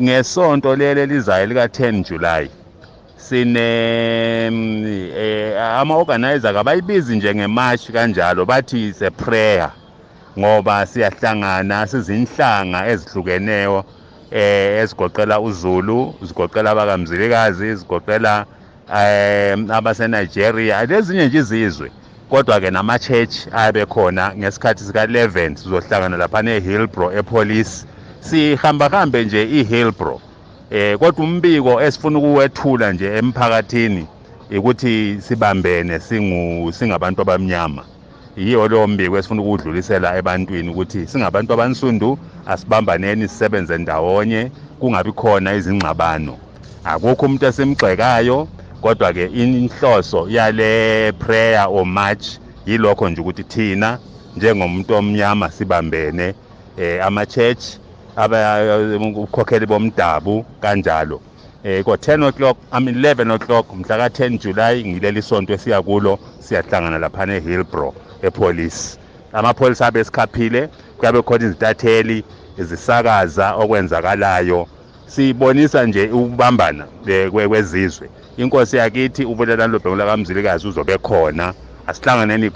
ngesonto leli lizayo lika 10 July sine mm, eh, ama organizer kabayibizi njengemarch kanjalo bathi it's a prayer ngoba siyahlangana sizinhlanga ezihlukeneyo eh ezigoqela uZulu zigoqela abakamzilikazi zigoqela eh abase-Nigeria lezinye nje izizwe. Kodwa-ke nama-church ayabe khona ngesikhathi sika-11 sizohlangana laphana e-hillbro epolice sihamba hambe nje i-hillbro. Eh kodwa umbiko esifuna ukuwethula nje emphakathini ukuthi sibambene singu singabantu abamnyama. Yiyo leyo mbiko esifuna ukudlulisela ebantwini ukuthi singabantu abansundu asibambaneni sisebenze ndawonye kungabi khona izingxabano. Akukho umuntu esimgxekayo kodwa ke inhloso yale prayer or march yilokho nje ukuthi thina njengomuntu omnyama sibambene eh ama church abakhokheli bomdabu kanjalo. Eh ko 10 o'clock i mean 11 o'clock mhla ka 10 July ngileli sonto esiya kulo siyahlangana lapha eHillbro epolice. Amapholisa abe sikhaphile kuyabe khona izitatheli izisakaza okwenzakalayo. Sibonisa nje ukubambana eh, kwe- kwezizwe. Inkosi yakithi ubulelani lobhekula kamzilikazi uzobe khona asihlanganeni